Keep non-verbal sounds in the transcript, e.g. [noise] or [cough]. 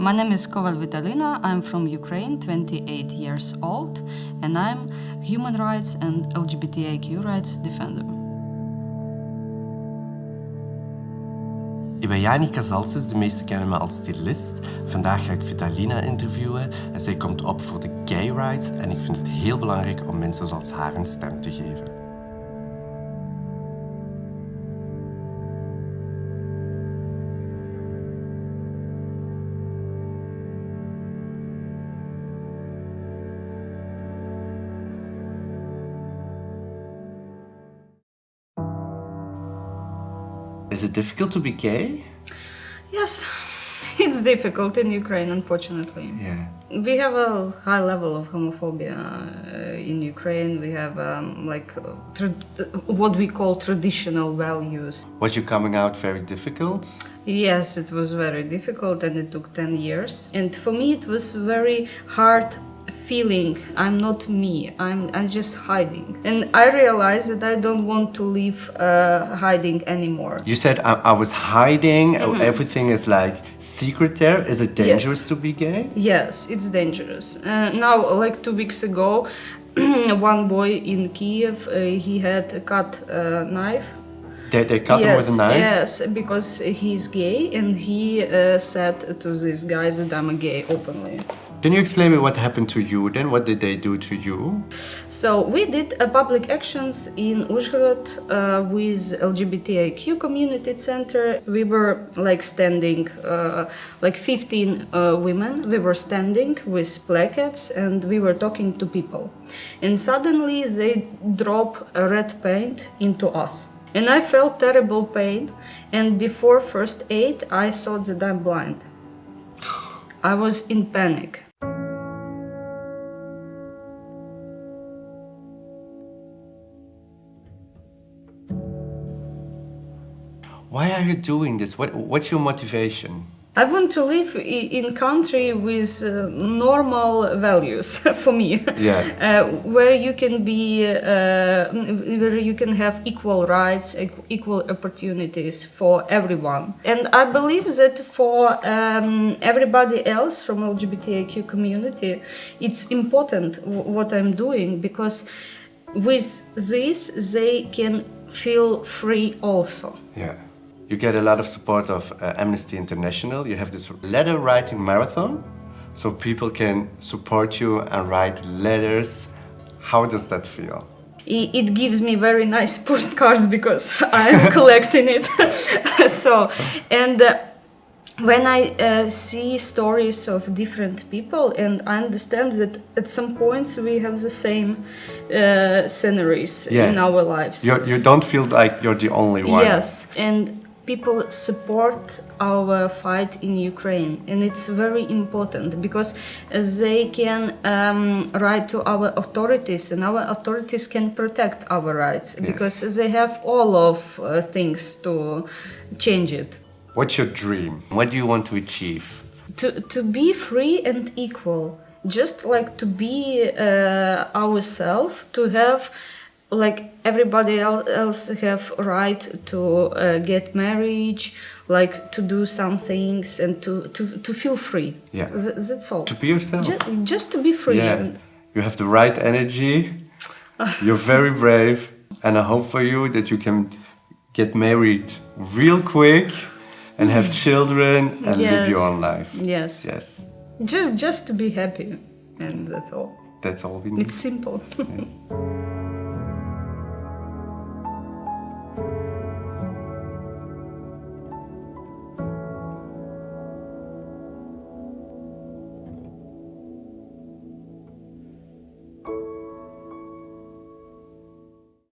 My name is Koval Vitalina. I'm from Ukraine, 28 years old, and I'm human rights and LGBTIQ rights defender. Ik ben Janica Zalses, de meesten kennen me als stylist. Vandaag ga ik Vitalina interviewen en zij komt op voor de gay rights en ik vind het heel belangrijk om mensen zoals haar een stem te geven. Is it difficult to be gay? Yes, [laughs] it's difficult in Ukraine, unfortunately. Yeah. We have a high level of homophobia uh, in Ukraine. We have um, like what we call traditional values. Was your coming out very difficult? Yes, it was very difficult and it took 10 years. And for me, it was very hard feeling I'm not me, I'm, I'm just hiding. And I realized that I don't want to live uh, hiding anymore. You said I, I was hiding, everything is like secret there. Is it dangerous to be gay? Yes, it's dangerous. Uh, now, like two weeks ago, [clears throat] one boy in Kiev, uh, he had a cut uh, knife. They, they cut him yes, with a knife? Yes, because he's gay and he uh, said to these guys that I'm a gay openly. Can you explain me what happened to you then? What did they do to you? So we did uh, public actions in Uzhhorod uh, with LGBTIQ community center. We were like standing, uh, like 15 uh, women. We were standing with placards and we were talking to people. And suddenly they drop a red paint into us. And I felt terrible pain. And before first aid, I thought that I'm blind. I was in panic. Why are you doing this? What, what's your motivation? I want to live in country with uh, normal values [laughs] for me, Yeah. [laughs] uh, where you can be, uh, where you can have equal rights, equal opportunities for everyone. And I believe that for um, everybody else from LGBTIQ community, it's important w- what I'm doing because with this they can feel free also. Yeah. You get a lot of support of uh, Amnesty International. You have this letter writing marathon, so people can support you and write letters. How does that feel? It gives me very nice postcards because [laughs] I'm collecting it. [laughs] so, and uh, when I uh, see stories of different people, and I understand that at some points we have the same uh, sceneries Yeah. in our lives. You, you don't feel like you're the only one. Yes, and people support our fight in Ukraine, and it's very important because they can um, write to our authorities, and our authorities can protect our rights because they have all of uh, things to change it. What's your dream? What do you want to achieve? To to be free and equal, just like to be uh, ourselves, to have like everybody else have right to uh, get marriage like to do some things and to to, to feel free Yeah. Th- that's all To be yourself. just, just to be free Yeah. You have the right energy. [sighs] You're very brave. And I hope for you that you can get married real quick and have [sighs] children and live your own life. yes Yes. just just to be happy and that's all That's all we need. it's simple [laughs]